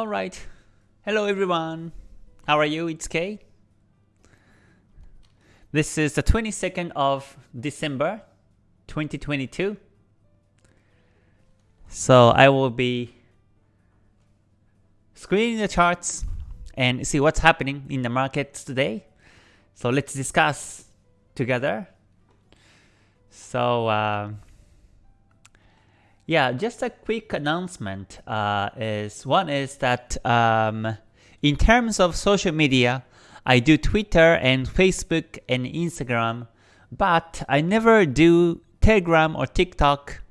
Alright. Hello everyone. How are you? It's Kay. This is the 22nd of December 2022. So I will be screening the charts and see what's happening in the markets today. So let's discuss together. So uh, yeah, just a quick announcement uh, is one is that um, in terms of social media, I do Twitter and Facebook and Instagram, but I never do Telegram or TikTok.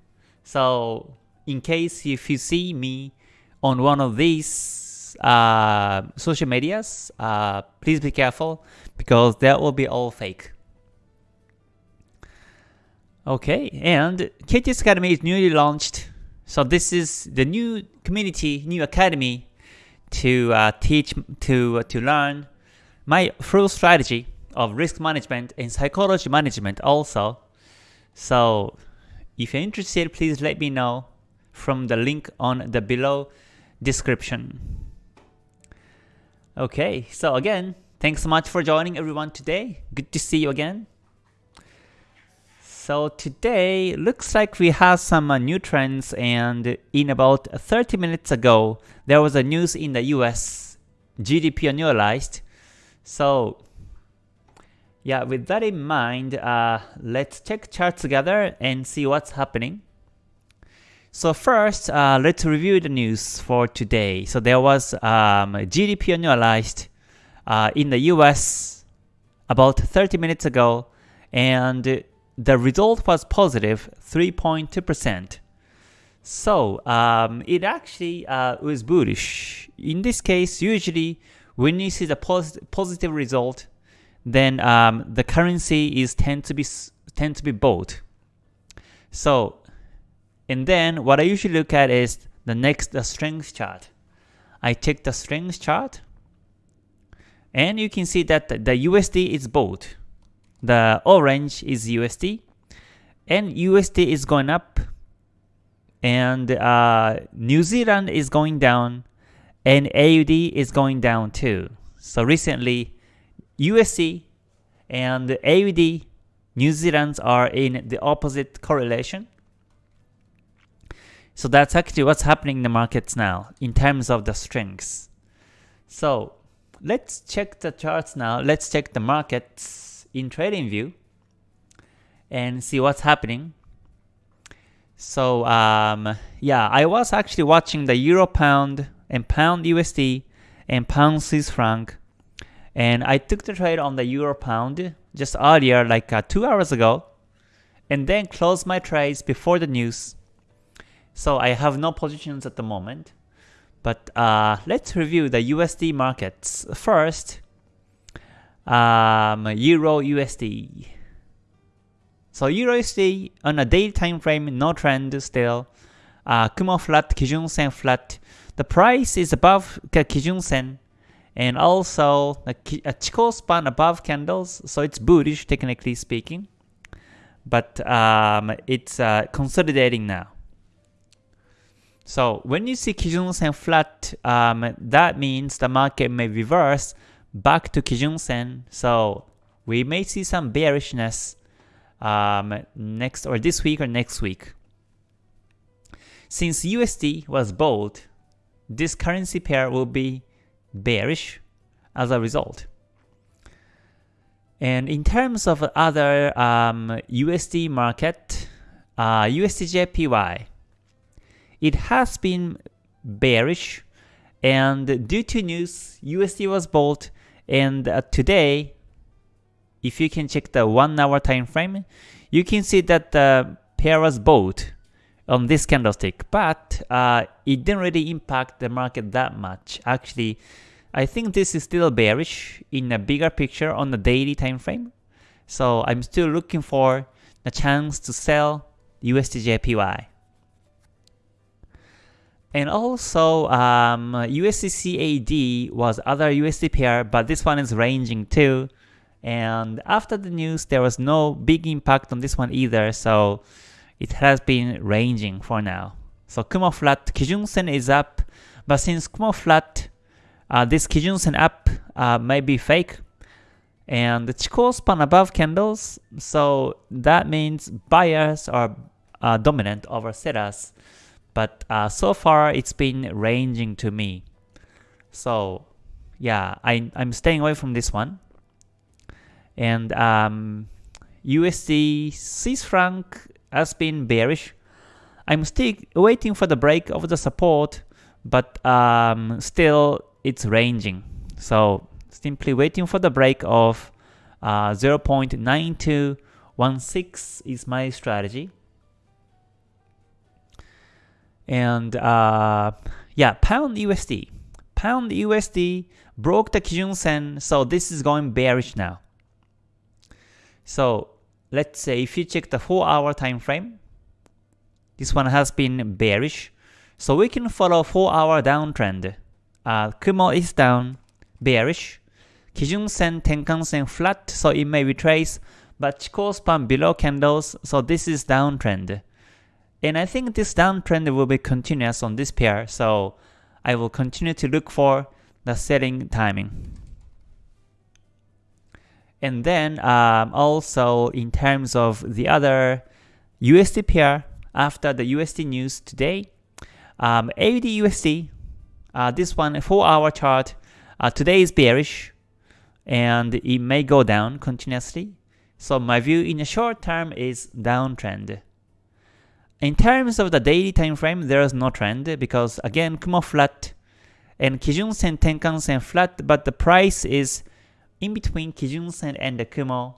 So in case if you see me on one of these uh, social medias, uh, please be careful because that will be all fake. Okay, and KTS Academy is newly launched. So this is the new community, new academy to uh, teach, to, uh, to learn my full strategy of risk management and psychology management also. So if you're interested, please let me know from the link on the below description. Okay, so again, thanks so much for joining everyone today. Good to see you again. So today looks like we have some uh, new trends and in about 30 minutes ago there was a news in the US GDP annualized. So yeah, with that in mind, uh, let's check charts together and see what's happening. So first, uh, let's review the news for today. So there was um, GDP annualized uh, in the US about 30 minutes ago and the result was positive 3.2%. So um, it actually uh, was bullish. In this case, usually when you see the pos positive result, then um, the currency is tend to be tend to be bought. So, and then what I usually look at is the next the strength chart. I check the strength chart, and you can see that the, USD is bought. The orange is USD, and USD is going up, and uh, New Zealand is going down, and AUD is going down too. So recently, USD and AUD, New Zealand's are in the opposite correlation. So that's actually what's happening in the markets now in terms of the strengths. So let's check the charts now. Let's check the markets in TradingView and see what's happening. So um, yeah, I was actually watching the Euro Pound and Pound USD and Pound Swiss franc, and I took the trade on the Euro Pound just earlier, like uh, two hours ago, and then closed my trades before the news. So I have no positions at the moment. But uh, let's review the USD markets first um, Euro USD. So Euro USD on a daily time frame, no trend still. Uh, Kumo flat, Kijun Sen flat. The price is above Kijun Sen and also a Chikou span above candles, so it's bullish technically speaking. But um, it's uh, consolidating now. So when you see Kijun Sen flat, um, that means the market may reverse back to Kijun Sen. So we may see some bearishness um, next or this week or next week. Since USD was bought, this currency pair will be bearish as a result. And in terms of other um, USD market, uh, USDJPY, it has been bearish and due to news, USD was bought and uh, today, if you can check the 1 hour time frame, you can see that the pair was bought on this candlestick, but uh, it didn't really impact the market that much. Actually, I think this is still bearish in a bigger picture on the daily time frame. So I'm still looking for a chance to sell USDJPY. And also, um, USDCAD was other USD pair, but this one is ranging too. And after the news, there was no big impact on this one either, so it has been ranging for now. So Kumo flat, Kijun Sen is up, But since Kumo flat, uh, this Kijun Sen up uh, may be fake, and the Chikou span above candles, so that means buyers are uh, dominant over sellers. But uh, so far, it's been ranging to me. So yeah, I, I'm staying away from this one. And um, USD Swiss franc has been bearish. I'm still waiting for the break of the support, but um, still it's ranging. So simply waiting for the break of uh, 0.9216 is my strategy. And uh, yeah, pound USD. Pound USD broke the Kijun Sen, so this is going bearish now. So let's say if you check the 4 hour time frame, this one has been bearish. So we can follow 4 hour downtrend. Uh, Kumo is down, bearish. Kijun Sen, Tenkan Sen flat, so it may retrace, but Chikou span below candles, so this is downtrend. And I think this downtrend will be continuous on this pair, so I will continue to look for the selling timing. And then um, also in terms of the other USD pair, after the USD news today, um, AUD USD, uh, this one 4 hour chart, uh, today is bearish and it may go down continuously. So my view in the short term is downtrend. In terms of the daily time frame, there is no trend because again Kumo flat and Kijun Sen Tenkan Sen flat, but the price is in between Kijun Sen and the Kumo,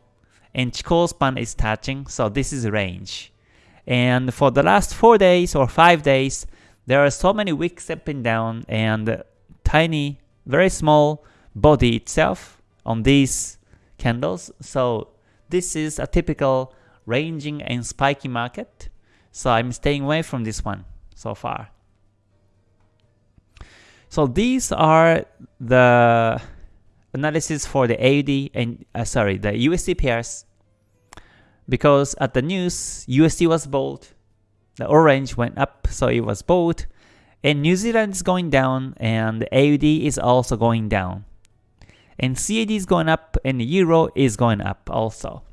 and Chikou span is touching, so this is range. And for the last 4 days or 5 days, there are so many wicks up and down and tiny, very small body itself on these candles. So this is a typical ranging and spiky market. So I'm staying away from this one so far. So these are the analysis for the AUD and uh, sorry the USD pairs because at the news USD was bold, the orange went up so it was bold, and New Zealand is going down and AUD is also going down, and CAD is going up and the Euro is going up also.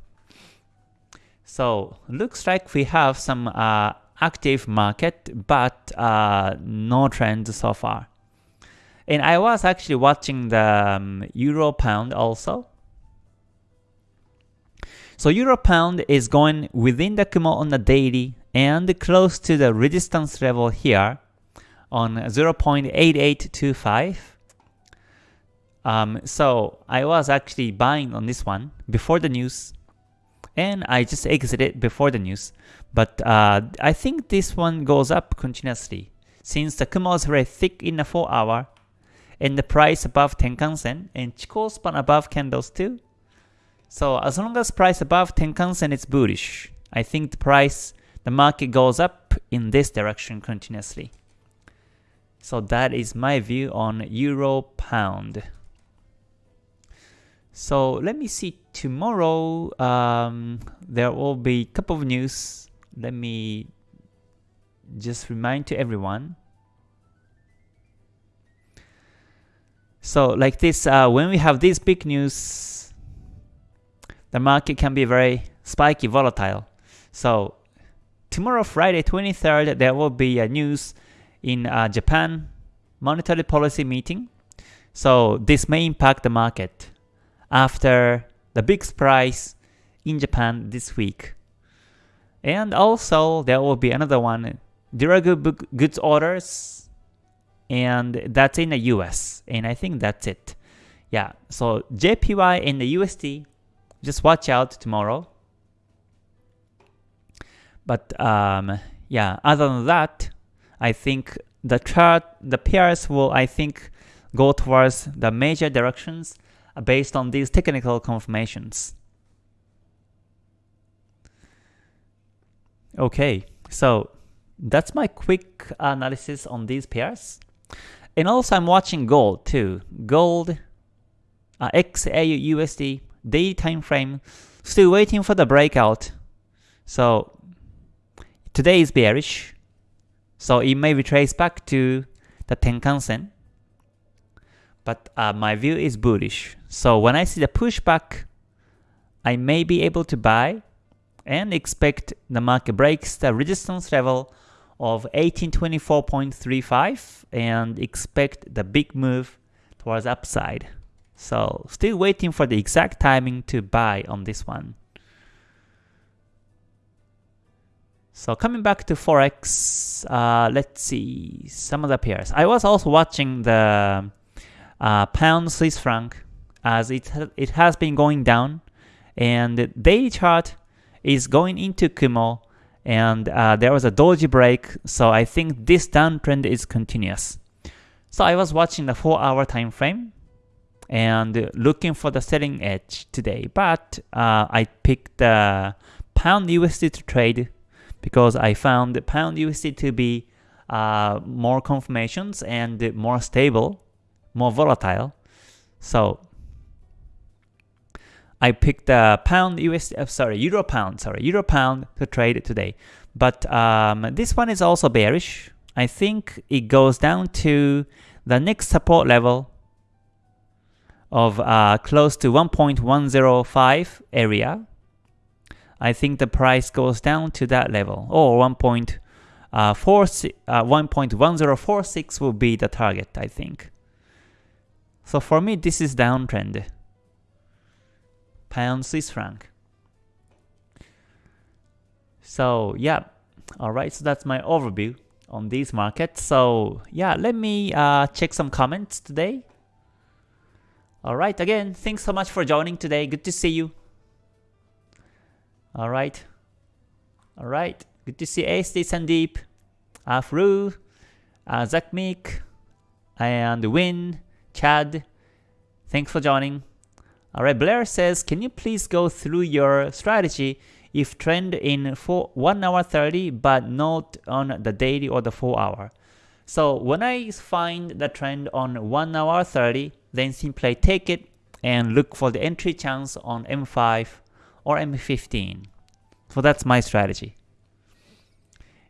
So looks like we have some uh, active market but uh, no trend so far. And I was actually watching the um, Euro Pound also. So Euro Pound is going within the Kumo on the daily and close to the resistance level here on 0.8825. Um, so I was actually buying on this one before the news and I just exited before the news. But uh, I think this one goes up continuously since the Kumo is very thick in the 4 hour and the price above Tenkan-sen, and Chikou span above candles too. So as long as price above Tenkan-sen is bullish, I think the price, the market goes up in this direction continuously. So that is my view on Euro Pound. So let me see tomorrow. Um, there will be a couple of news. Let me just remind to everyone. So like this, uh, when we have this big news, the market can be very spiky, volatile. So tomorrow, Friday 23rd, there will be a news in uh, Japan monetary policy meeting. So this may impact the market after the big surprise in Japan this week. And also there will be another one, durable goods orders and that's in the US. And I think that's it. Yeah, so JPY and the USD, just watch out tomorrow. But um, yeah, other than that, I think the chart, the pairs will, I think, go towards the major directions based on these technical confirmations. Okay, so that's my quick analysis on these pairs. And also I'm watching gold too. Gold, uh, XAU USD, daily time frame, still waiting for the breakout. So today is bearish. So it may retrace back to the Tenkan-sen. But uh, my view is bullish. So when I see the pushback, I may be able to buy and expect the market breaks the resistance level of 1824.35 and expect the big move towards upside. So still waiting for the exact timing to buy on this one. So coming back to Forex, uh, let's see some of the pairs. I was also watching the uh, pound Swiss franc as it, it has been going down. And the daily chart is going into Kumo. And uh, there was a doji break. So I think this downtrend is continuous. So I was watching the 4 hour time frame and looking for the selling edge today. But uh, I picked the pound USD to trade because I found the pound USD to be uh, more confirmations and more stable, more volatile. So I picked the pound USD, uh, sorry, euro pound, sorry, euro pound to trade today. But um, this one is also bearish. I think it goes down to the next support level of uh, close to 1.105 area I think the price goes down to that level, or 1.4, uh, uh, 1.1046 will be the target, I think. So for me, this is downtrend. Pound Swiss franc. So yeah, alright, so that's my overview on these markets. So yeah, let me uh, check some comments today. Alright, again, thanks so much for joining today. Good to see you. All right. All right. Good to see ASD Sandeep, Afru, uh, Zakmik, and Win, Chad. Thanks for joining. All right. Blair says, can you please go through your strategy if trend in four, 1 hour 30 but not on the daily or the 4 hour? So when I find the trend on 1 hour 30, then simply take it and look for the entry chance on M5 or M15. So that's my strategy.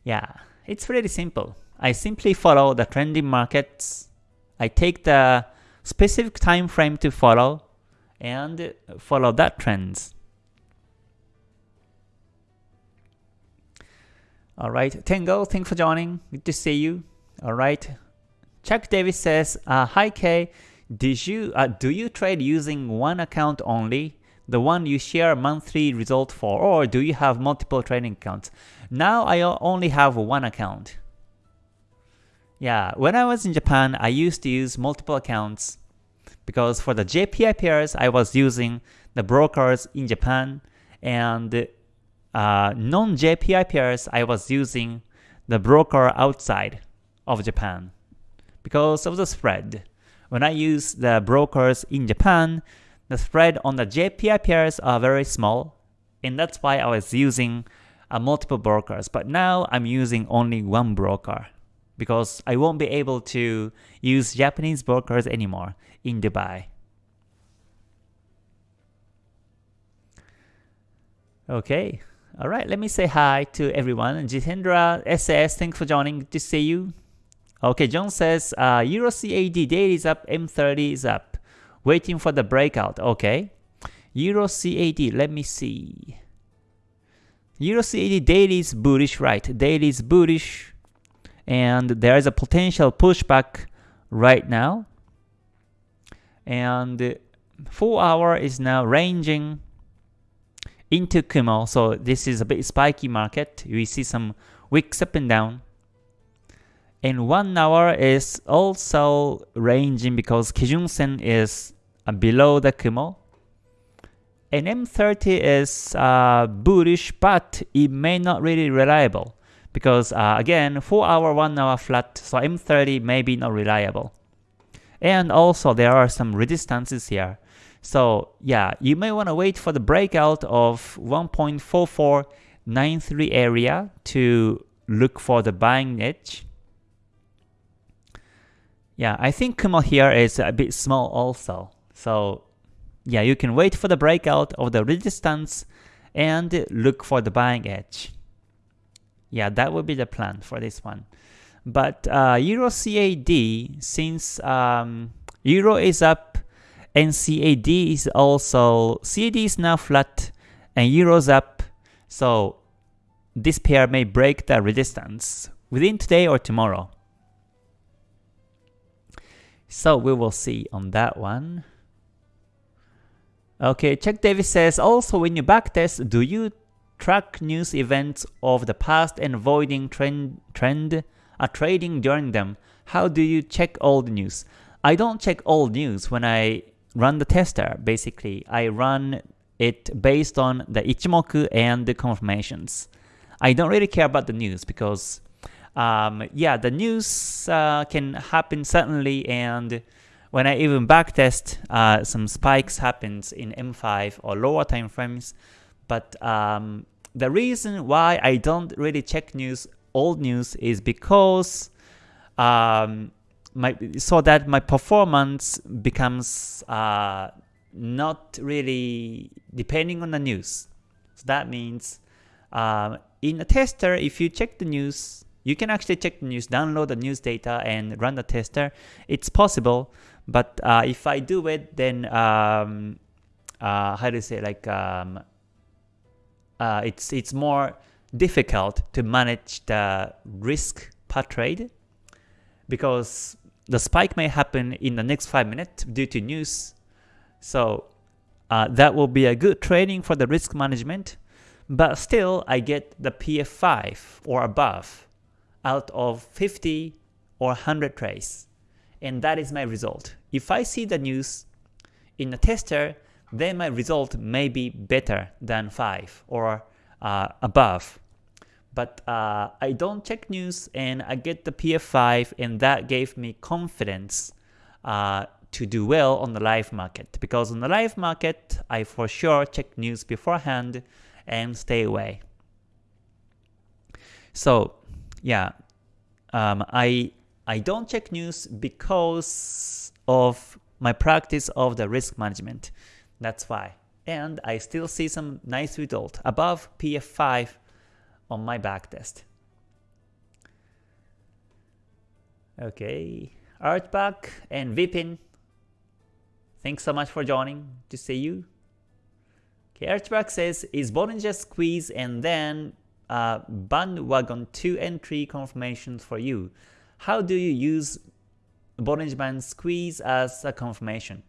Yeah, it's pretty simple. I simply follow the trending markets. I take the specific time frame to follow and follow that trends. Alright, Tango, thanks for joining. Good to see you. Alright. Chuck Davis says, uh, Hi Kay, did you, uh, do you trade using one account only? the one you share monthly result for, or do you have multiple trading accounts? Now I only have one account. Yeah, when I was in Japan, I used to use multiple accounts because for the JPY pairs, I was using the brokers in Japan, and uh, non-JPY pairs, I was using the broker outside of Japan because of the spread. When I use the brokers in Japan, the spread on the JPY pairs are very small, and that's why I was using uh, multiple brokers. But now I'm using only one broker because I won't be able to use Japanese brokers anymore in Dubai. Okay, alright, let me say hi to everyone. Jitendra SS, thanks for joining, good to see you. Okay, John says, uh, Euro CAD daily is up, M30 is up waiting for the breakout. Okay. Euro CAD, let me see. Euro CAD daily is bullish, right? Daily is bullish. And there is a potential pushback right now. And 4 hour is now ranging into Kumo. So this is a bit spiky market. We see some wicks up and down. And 1 hour is also ranging because Kijun Sen is below the Kumo. And M30 is uh, bullish, but it may not really reliable because uh, again, 4 hour, 1 hour flat, so M30 may be not reliable. And also there are some resistances here. So yeah, you may want to wait for the breakout of 1.4493 area to look for the buying edge. Yeah, I think Kumo here is a bit small also. So yeah, you can wait for the breakout of the resistance and look for the buying edge. Yeah, that would be the plan for this one. But uh, Euro CAD, since um, Euro is up and CAD is also, CAD is now flat and Euro's up, so this pair may break the resistance within today or tomorrow. So we will see on that one. Okay, Chuck Davis says, also when you backtest, do you track news events of the past and avoiding trend, trend uh, trading during them? How do you check all the news? I don't check all news when I run the tester. Basically, I run it based on the Ichimoku and the confirmations. I don't really care about the news because um, yeah, the news uh, can happen suddenly and when I even backtest, uh, some spikes happens in M5 or lower time frames. But um, the reason why I don't really check news, old news, is because um, my so that my performance becomes uh, not really depending on the news. So that means um, in a tester, if you check the news, you can actually check the news, download the news data, and run the tester. It's possible, but uh, if I do it, then um, uh, how do you say like um, uh, it's it's more difficult to manage the risk per trade because the spike may happen in the next five minutes due to news. So uh, that will be a good training for the risk management, but still I get the PF5 or above out of 50 or 100 trades. And that is my result. If I see the news in a tester, then my result may be better than 5 or uh, above. But uh, I don't check news and I get the PF5 and that gave me confidence uh, to do well on the live market. Because on the live market, I for sure check news beforehand and stay away. So yeah, um, I I don't check news because of my practice of the risk management. That's why. And I still see some nice result above PF5 on my backtest. Okay, Artback and Vipin, thanks so much for joining. To see you. Okay, Artback says, is Bollinger Squeeze and then uh, bandwagon 2 entry confirmations for you. How do you use Bollinger Band Squeeze as a confirmation?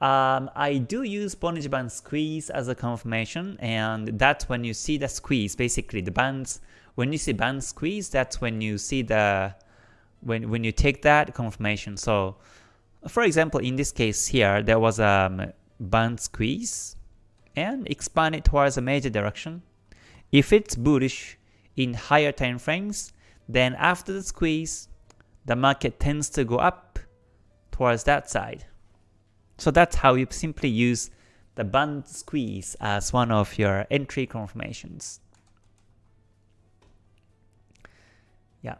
Um, I do use Bollinger Band Squeeze as a confirmation, and that's when you see the squeeze, basically the bands, when you see band squeeze, that's when you see the, when, when you take that confirmation. So, for example, in this case here, there was a band squeeze, and expand it towards a major direction. If it's bullish in higher time frames, then after the squeeze, the market tends to go up towards that side. So that's how you simply use the band squeeze as one of your entry confirmations. Yeah.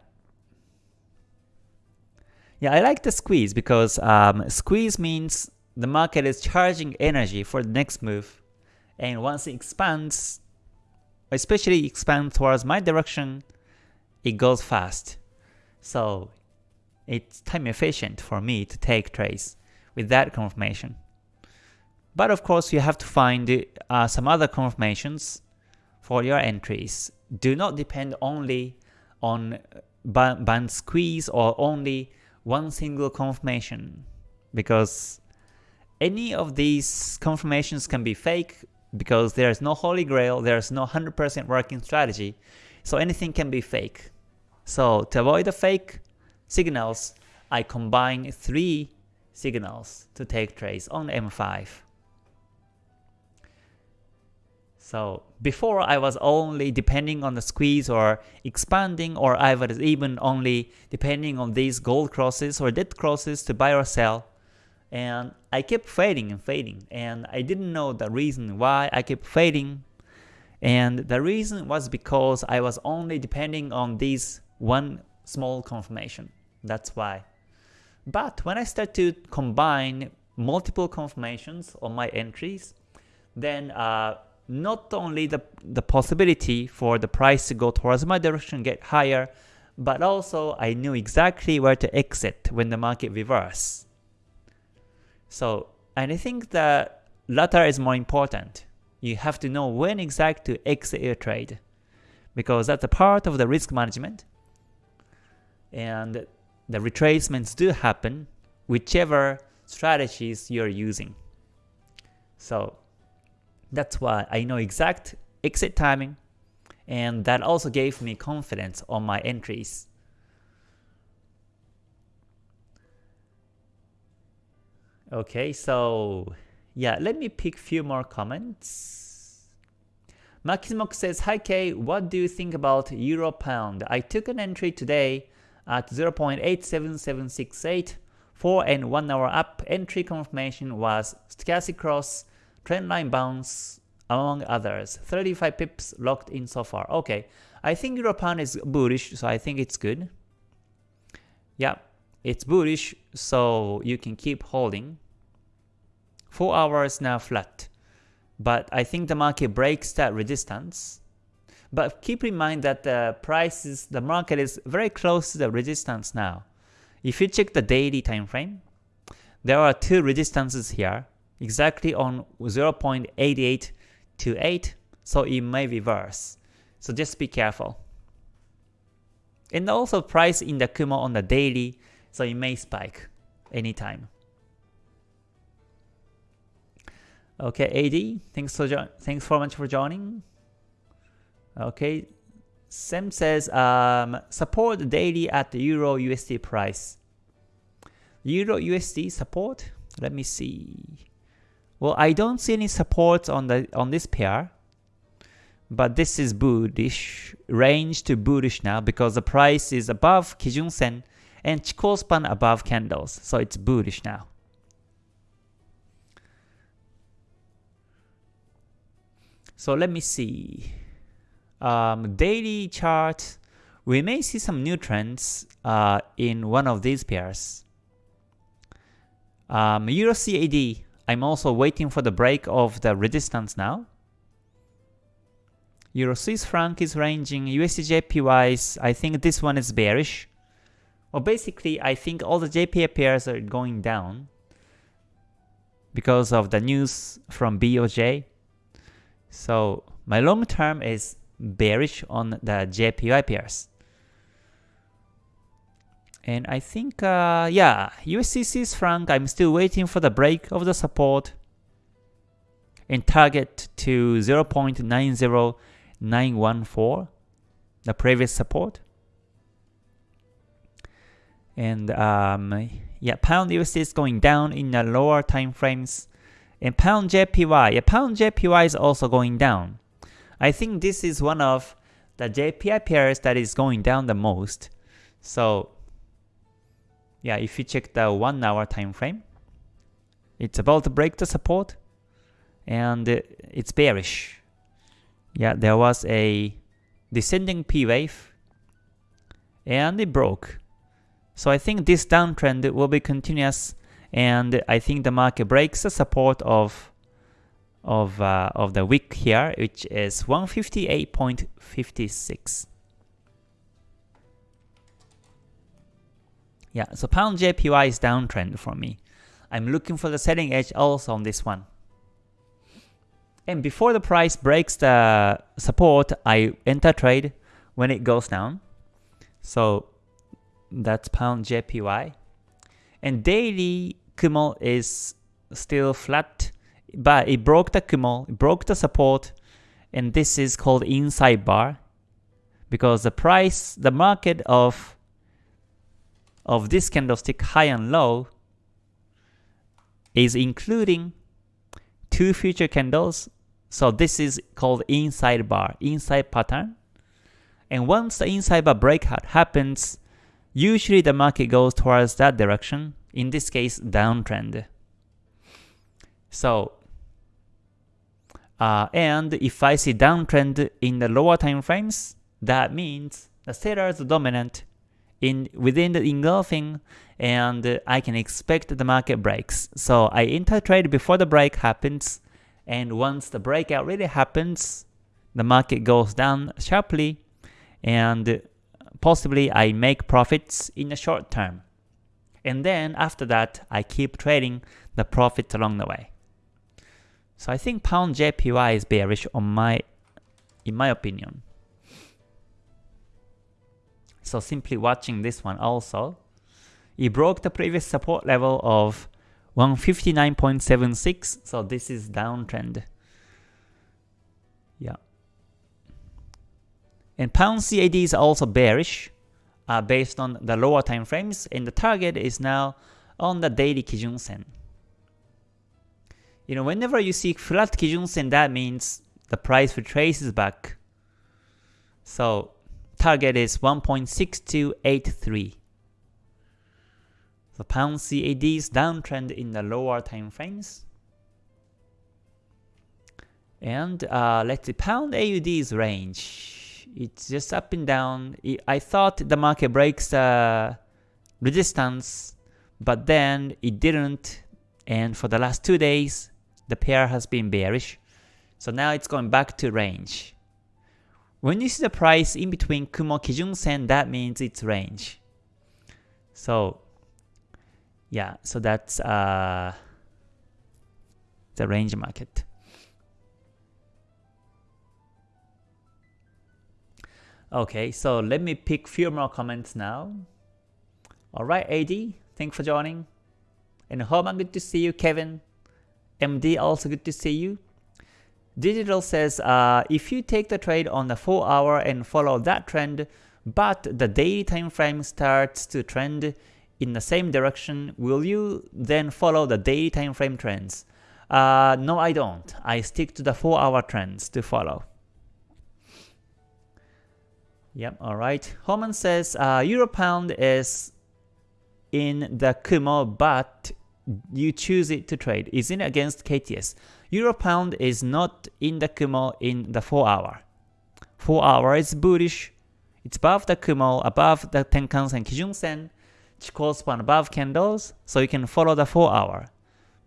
Yeah, I like the squeeze because um, squeeze means the market is charging energy for the next move. And once it expands, especially expand towards my direction, it goes fast. So it's time efficient for me to take trades with that confirmation. But of course, you have to find uh, some other confirmations for your entries. Do not depend only on band squeeze or only one single confirmation because any of these confirmations can be fake because there is no holy grail, there is no 100% working strategy, so anything can be fake. So to avoid the fake signals, I combine three signals to take trades on M5. So before I was only depending on the squeeze or expanding or I was even only depending on these gold crosses or dead crosses to buy or sell and I kept fading and fading and I didn't know the reason why I kept fading and the reason was because I was only depending on this one small confirmation. That's why. But when I start to combine multiple confirmations on my entries, then uh, not only the, the possibility for the price to go towards my direction get higher, but also I knew exactly where to exit when the market reverse. So, and I think the latter is more important. You have to know when exactly to exit your trade because that's a part of the risk management. And the retracements do happen whichever strategies you're using. So that's why I know exact exit timing and that also gave me confidence on my entries. Okay, so yeah, let me pick few more comments. Maximox says, Hi K, what do you think about Euro Pound? I took an entry today at 0.87768, 4 and 1 hour up. Entry confirmation was stochastic cross, trendline bounce, among others. 35 pips locked in so far. Okay, I think Euro Pound is bullish, so I think it's good. Yeah, it's bullish, so you can keep holding. 4 hours now flat. But I think the market breaks that resistance. But keep in mind that the prices, the market is very close to the resistance now. If you check the daily time frame, there are two resistances here, exactly on 0.8828, so it may reverse. So just be careful. And also price in the Kumo on the daily, so it may spike anytime. Okay, AD, thanks for thanks so much for joining. Okay, Sam says um, support daily at the Euro USD price. Euro USD support. Let me see. Well, I don't see any support on the on this pair, but this is bullish range to bullish now because the price is above Kijun Sen and Chikou span above candles, so it's bullish now. So let me see. Um, daily chart, we may see some new trends uh, in one of these pairs. Um, Euro CAD, I'm also waiting for the break of the resistance now. Euro Swiss franc is ranging, USD JPYs, I think this one is bearish. Well, basically, I think all the JPY pairs are going down because of the news from BOJ. So my long term is bearish on the JPY pairs. And I think, uh, yeah, USD franc, I'm still waiting for the break of the support and target to 0.90914, the previous support. And um, yeah, pound USD is going down in the lower time frames. And pound JPY, yeah, pound JPY is also going down. I think this is one of the JPY pairs that is going down the most. So yeah, if you check the one hour time frame, it's about to break the support and it's bearish. Yeah, there was a descending P wave and it broke. So I think this downtrend will be continuous and I think the market breaks the support of of uh, of the wick here, which is 158.56. Yeah, so pound JPY is downtrend for me. I'm looking for the selling edge also on this one. And before the price breaks the support, I enter trade when it goes down. So that's pound JPY. And daily Kumo is still flat, but it broke the Kumo, it broke the support, and this is called inside bar because the price, the market of of this candlestick high and low is including two future candles. So this is called inside bar, inside pattern. And once the inside bar breakout happens, usually the market goes towards that direction in this case downtrend. So, uh, and if I see downtrend in the lower time frames, that means the sellers dominant in within the engulfing and I can expect the market breaks. So I enter trade before the break happens and once the breakout really happens, the market goes down sharply and possibly I make profits in the short term. And then after that, I keep trading the profits along the way. So I think pound JPY is bearish on my in my opinion. So simply watching this one also, it broke the previous support level of 159.76, so this is downtrend. Yeah. And pound CAD is also bearish uh, based on the lower time frames, and the target is now on the daily Kijun Sen. You know, whenever you see flat Kijun Sen, that means the price retraces back. So target is 1.6283. The pound CAD is downtrend in the lower time frames. And uh, let's see, pound AUD's range. It's just up and down. I thought the market breaks the resistance, but then it didn't. And for the last two days, the pair has been bearish. So now it's going back to range. When you see the price in between Kumo Kijun Sen, that means it's range. So yeah, so that's uh, the range market. Okay, so let me pick few more comments now. Alright, AD, thanks for joining. And Herman, good to see you. Kevin, MD, also good to see you. Digital says, uh, if you take the trade on the 4 hour and follow that trend, but the daily time frame starts to trend in the same direction, will you then follow the daily time frame trends? Uh, no, I don't. I stick to the 4 hour trends to follow. Yep, alright. Homan says, uh, Euro Pound is in the Kumo, but you choose it to trade. Is it against KTS? Euro pound is not in the Kumo in the 4 hour. 4 hour is bullish. It's above the Kumo, above the Tenkan-sen, Kijun-sen, Chikou span above candles, so you can follow the 4 hour.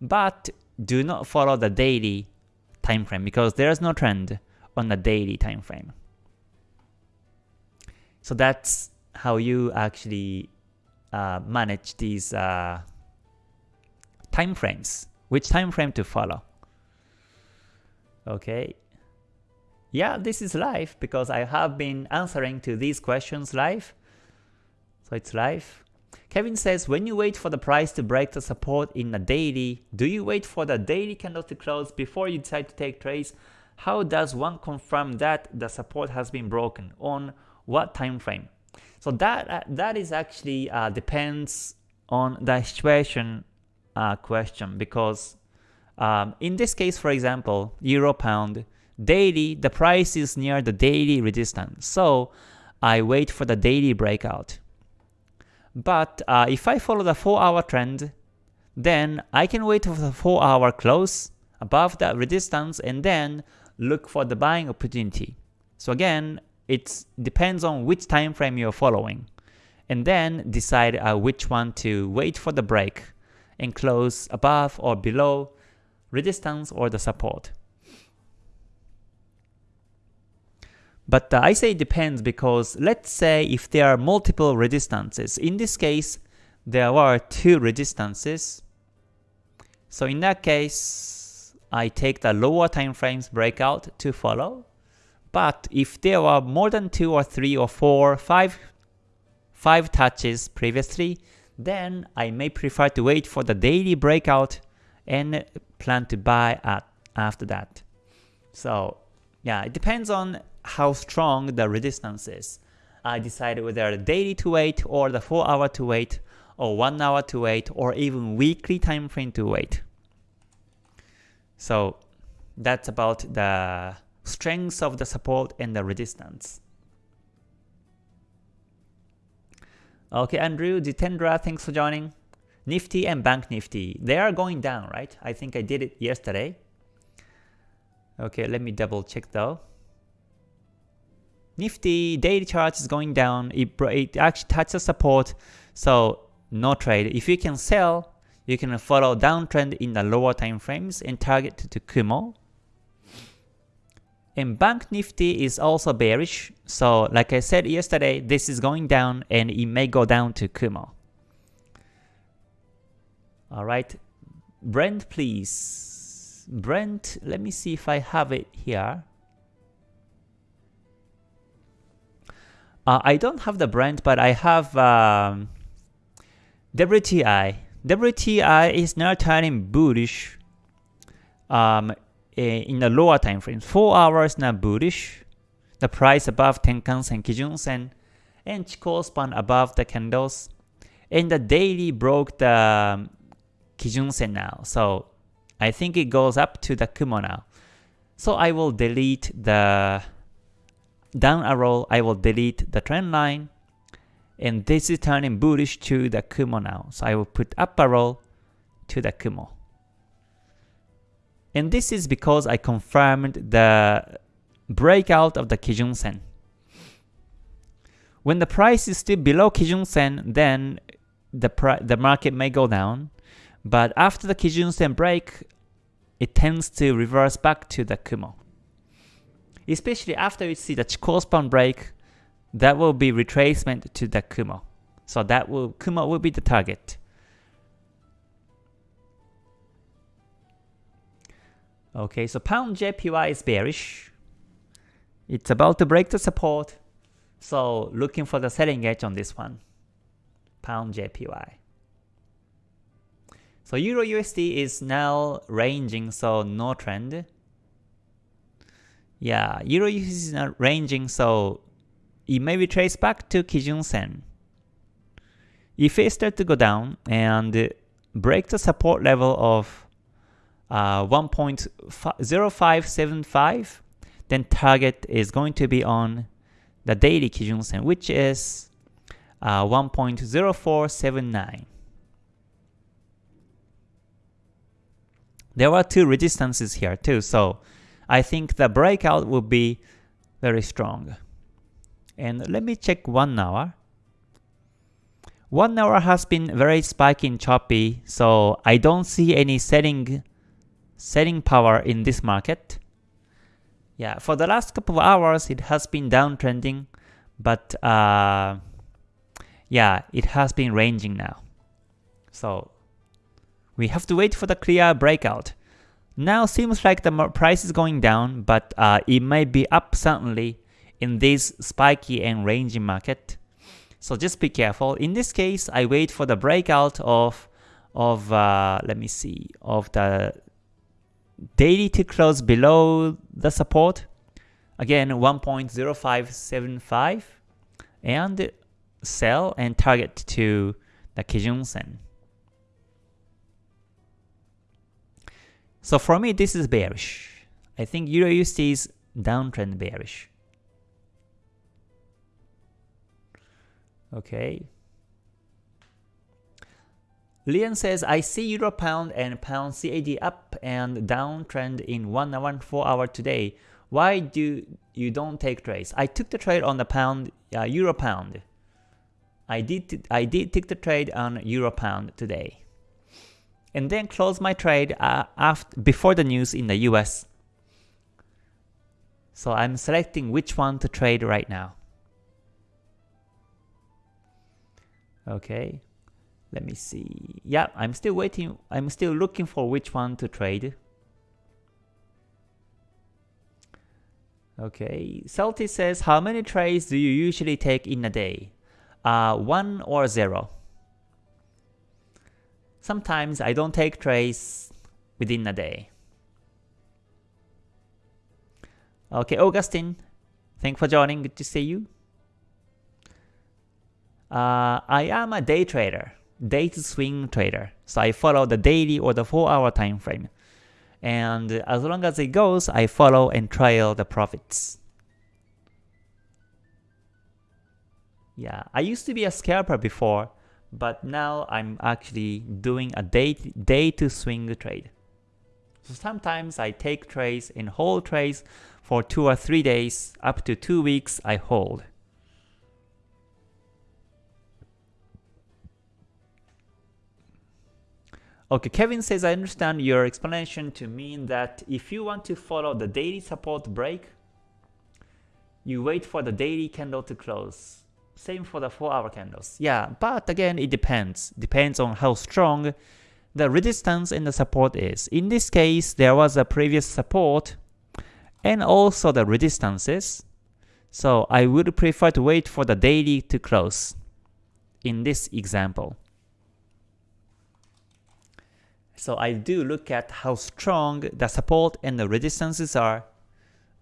But do not follow the daily time frame because there is no trend on the daily time frame. So that's how you actually uh, manage these uh, time frames, which time frame to follow. Okay. Yeah, this is live because I have been answering to these questions live. So it's live. Kevin says, when you wait for the price to break the support in a daily, do you wait for the daily candle to close before you decide to take trades? How does one confirm that the support has been broken? On what time frame? So that uh, that is actually uh, depends on the situation uh, question because um, in this case, for example, euro pound, daily, the price is near the daily resistance. So I wait for the daily breakout. But uh, if I follow the 4 hour trend, then I can wait for the 4 hour close above the resistance and then look for the buying opportunity. So again, it depends on which time frame you're following. And then decide uh, which one to wait for the break and close above or below resistance or the support. But uh, I say it depends because let's say if there are multiple resistances, in this case there are two resistances. So in that case, I take the lower time frames breakout to follow. But if there are more than two or three or four, five, five touches previously, then I may prefer to wait for the daily breakout and plan to buy at after that. So yeah, it depends on how strong the resistance is. I decide whether the daily to wait or the 4 hour to wait or 1 hour to wait or even weekly time frame to wait. So that's about the strengths of the support and the resistance. Okay, Andrew, Jitendra, thanks for joining. Nifty and Bank Nifty, they are going down, right? I think I did it yesterday. Okay, let me double check though. Nifty daily chart is going down. It, it actually touches support, so no trade. If you can sell, you can follow downtrend in the lower time frames and target to Kumo. And Bank Nifty is also bearish. So like I said yesterday, this is going down and it may go down to Kumo. Alright, Brent please. Brent, let me see if I have it here. Uh, I don't have the Brent, but I have um, WTI. WTI is now turning bullish um, in the lower time frame. 4 hours now bullish. The price above Tenkan-sen, Kijun-sen, and Chikou span above the candles. And the daily broke the um, Kijun-sen now. So I think it goes up to the Kumo now. So I will delete the down arrow, I will delete the trend line. And this is turning bullish to the Kumo now. So I will put up arrow to the Kumo. And this is because I confirmed the breakout of the Kijun Sen. When the price is still below Kijun Sen, then the, the market may go down. But after the Kijun Sen break, it tends to reverse back to the Kumo. Especially after you see the Chikou span break, that will be retracement to the Kumo. So that will Kumo will be the target. Okay, so pound JPY is bearish. It's about to break the support. So looking for the selling edge on this one. Pound JPY. So Euro USD is now ranging, so no trend. Yeah, Euro USD is now ranging, so it may be traced back to Kijun Sen. If it starts to go down and break the support level of uh, 1.0575, then target is going to be on the daily Kijun Sen, which is uh, 1.0479. There are two resistances here too, so I think the breakout will be very strong. And let me check 1 hour. 1 hour has been very spiky and choppy, so I don't see any selling, selling power in this market. Yeah, for the last couple of hours it has been downtrending, but uh, yeah, it has been ranging now. So we have to wait for the clear breakout. Now seems like the price is going down, but uh, it might be up suddenly in this spiky and ranging market. So just be careful. In this case, I wait for the breakout of of uh, let me see of the daily to close below the support. Again, 1.0575 and sell and target to the Kijun Sen. So for me, this is bearish. I think Euro USD is downtrend bearish. Okay. Lian says, I see Euro Pound and Pound CAD up and downtrend in 1 hour and 4 hour today. Why do you don't take trades? I took the trade on the pound, uh, Euro Pound. I did I did take the trade on Euro Pound today. And then close my trade uh, after, before the news in the US. So I'm selecting which one to trade right now. Okay, let me see. Yeah, I'm still waiting. I'm still looking for which one to trade. Okay, Celtic says, how many trades do you usually take in a day? Uh, one or zero. Sometimes I don't take trades within a day. Okay, Augustine, thanks for joining. Good to see you. Uh, I am a day trader, day to swing trader. So I follow the daily or the 4 hour time frame. And as long as it goes, I follow and trail the profits. Yeah, I used to be a scalper before, but now I'm actually doing a day, day to swing trade. So sometimes I take trades and hold trades for 2 or 3 days, up to 2 weeks I hold. Okay, Kevin says, I understand your explanation to mean that if you want to follow the daily support break you wait for the daily candle to close. Same for the 4 hour candles. Yeah, but again, it depends. Depends on how strong the resistance and the support is. In this case, there was a previous support and also the resistances. So I would prefer to wait for the daily to close in this example. So I do look at how strong the support and the resistances are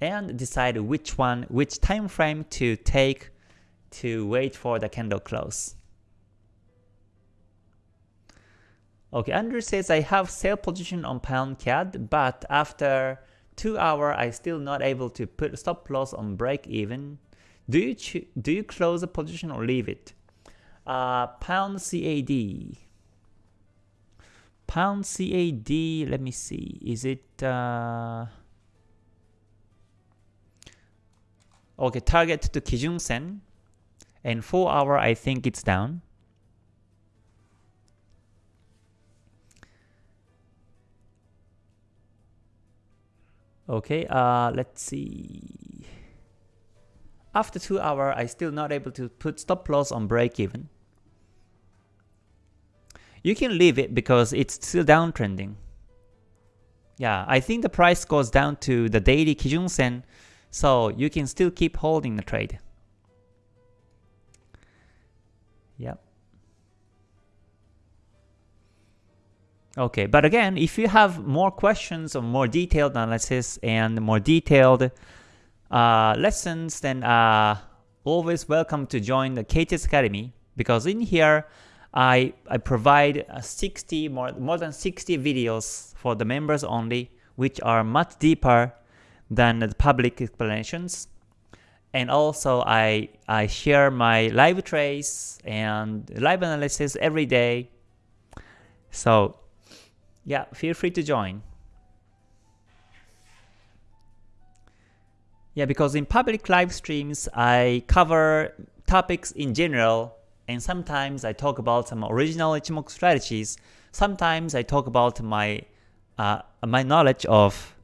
and decide which one, which time frame to take to wait for the candle close. Okay, Andrew says I have sell position on pound CAD, but after 2 hour I still not able to put stop loss on break even. Do you do you close the position or leave it? Uh, pound CAD. Pound CAD, let me see. Is it uh, Okay, target to Kijun Sen and 4 hour I think it's down. Okay, uh, let's see. After 2 hour, I still not able to put stop loss on break even. You can leave it because it's still downtrending. Yeah, I think the price goes down to the daily Kijun Sen, so you can still keep holding the trade. Yep. Okay, but again, if you have more questions or more detailed analysis and more detailed uh, lessons, then uh, always welcome to join the KTS Academy because in here I, I provide uh, 60 more, more than 60 videos for the members only, which are much deeper than the public explanations. And also I, I share my live trades and live analysis every day. So yeah, feel free to join. Yeah, because in public live streams, I cover topics in general, and sometimes I talk about some original Ichimoku strategies. Sometimes I talk about my uh, my knowledge of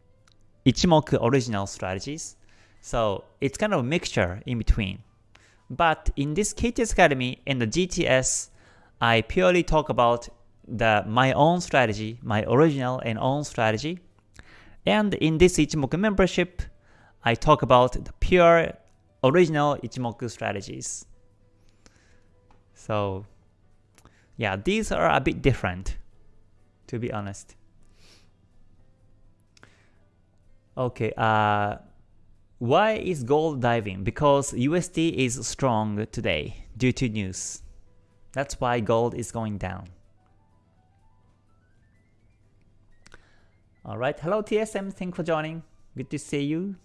Ichimoku original strategies. So it's kind of a mixture in between. But in this KTS Academy and the GTS, I purely talk about the my own strategy, my original and own strategy. And in this Ichimoku membership, I talk about the pure original Ichimoku strategies. So yeah, these are a bit different, to be honest. Okay, uh, why is gold diving? Because USD is strong today due to news. That's why gold is going down. Alright, hello TSM, thanks for joining. Good to see you.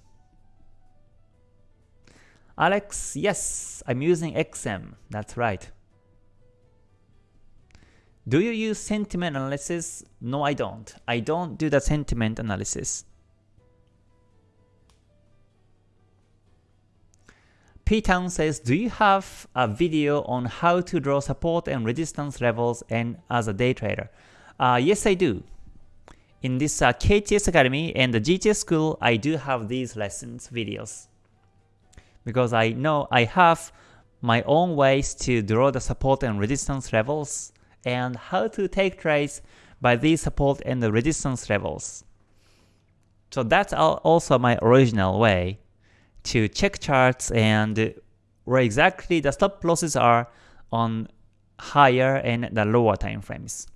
Alex, yes, I'm using XM. That's right. Do you use sentiment analysis? No, I don't. I don't do the sentiment analysis. P-Town says, do you have a video on how to draw support and resistance levels and as a day trader? Uh, yes, I do. In this uh, KTS Academy and the GTS School, I do have these lessons videos. Because I know I have my own ways to draw the support and resistance levels and how to take trades by these support and the resistance levels. So that's also my original way to check charts and where exactly the stop losses are on higher and the lower time frames.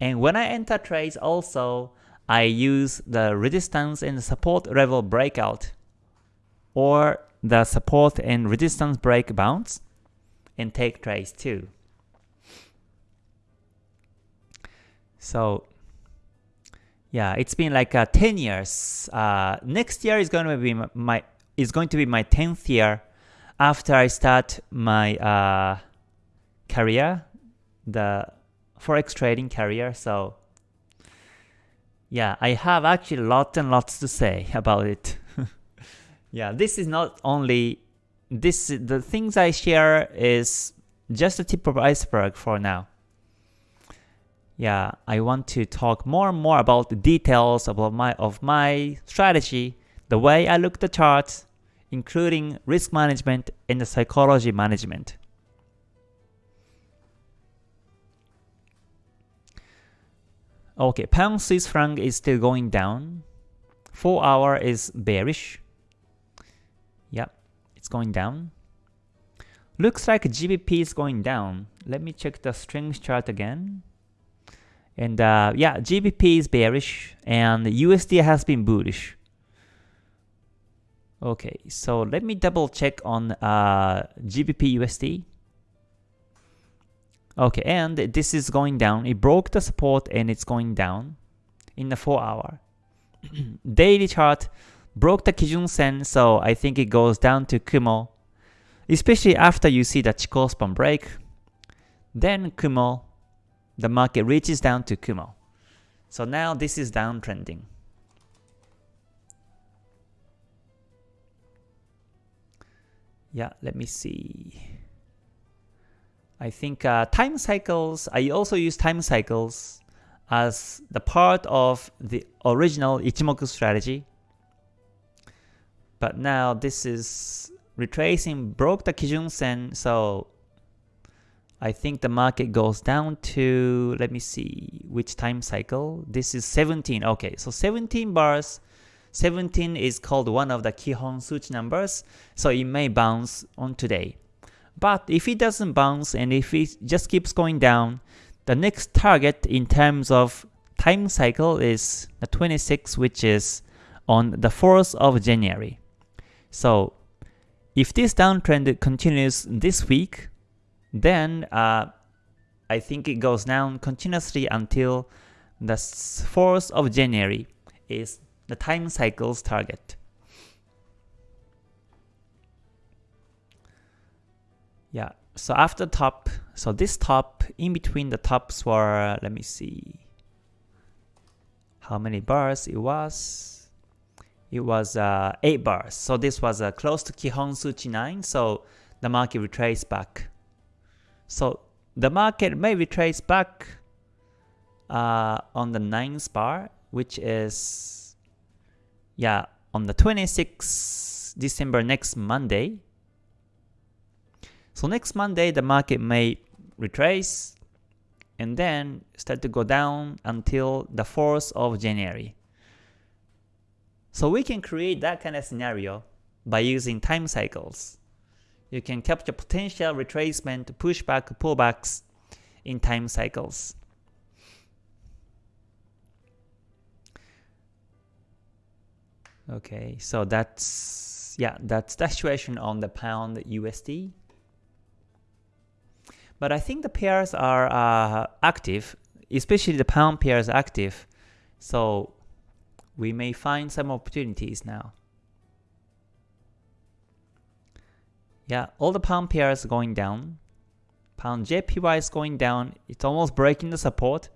And when I enter trades also, I use the resistance and support level breakout or the support and resistance break bounce and take trades too. So yeah, it's been like uh, 10 years. Uh, next year is going to be my is going to be my 10th year after I start my uh, career, the forex trading career. So yeah, I have actually lots and lots to say about it. yeah, this is not only this the things I share is just the tip of iceberg for now. Yeah, I want to talk more and more about the details about my of my strategy, the way I look the charts, including risk management and the psychology management. Okay, pound Swiss franc is still going down. 4 hour is bearish. Yep, it's going down. Looks like GBP is going down. Let me check the strength chart again. And uh, yeah, GBP is bearish and USD has been bullish. Okay, so let me double check on uh, GBP USD. Okay, and this is going down. It broke the support and it's going down in the 4 hour. Daily chart broke the Kijun Sen, so I think it goes down to Kumo. Especially after you see the Chikou span break. Then Kumo, the market reaches down to Kumo. So now this is downtrending. Yeah, let me see. I think uh, time cycles, I also use time cycles as the part of the original Ichimoku strategy. But now this is retracing, broke the Kijun Sen, so I think the market goes down to, let me see, which time cycle? This is 17, okay, so 17 bars, 17 is called one of the Kihon Suchi numbers, so it may bounce on today. But if it doesn't bounce and if it just keeps going down, the next target in terms of time cycle is the 26 which is on the 4th of January. So if this downtrend continues this week, then uh, I think it goes down continuously until the 4th of January is the time cycle's target. Yeah, so after top, so this top, in between the tops were, let me see, how many bars it was. It was uh, 8 bars, so this was uh, close to Kihon Suchi 9, so the market retraced back. So the market may retrace back uh, on the 9th bar, which is, yeah, on the 26th December next Monday, so next Monday, the market may retrace and then start to go down until the 4th of January. So we can create that kind of scenario by using time cycles. You can capture potential retracement, pushback, pullbacks in time cycles. Okay, so that's yeah, that's the situation on the pound USD. But I think the pairs are uh, active, especially the pound pairs active. So we may find some opportunities now. Yeah, all the pound pairs are going down. Pound JPY is going down. It's almost breaking the support.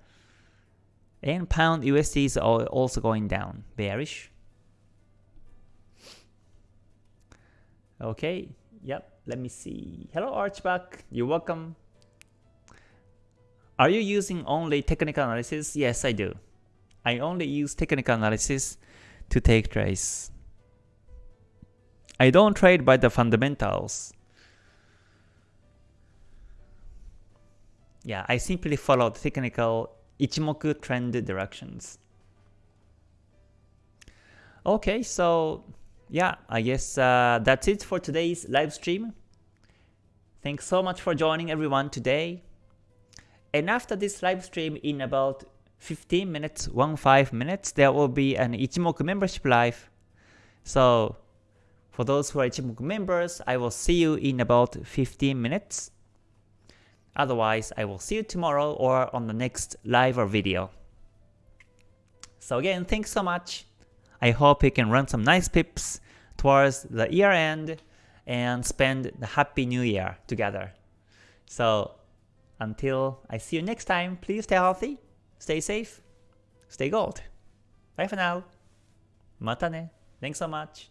And pound USD is also going down, bearish. Okay, yep, let me see. Hello Archback, you're welcome. Are you using only technical analysis? Yes, I do. I only use technical analysis to take trades. I don't trade by the fundamentals. Yeah, I simply follow the technical Ichimoku trend directions. Okay, so yeah, I guess uh, that's it for today's live stream. Thanks so much for joining everyone today. And after this live stream in about 15 minutes, 1-5 minutes, there will be an Ichimoku membership live. So for those who are Ichimoku members, I will see you in about 15 minutes. Otherwise, I will see you tomorrow or on the next live or video. So again, thanks so much. I hope you can run some nice pips towards the year end and spend the happy new year together. So until I see you next time, please stay healthy, stay safe, stay gold. Bye for now. Mata ne. Thanks so much.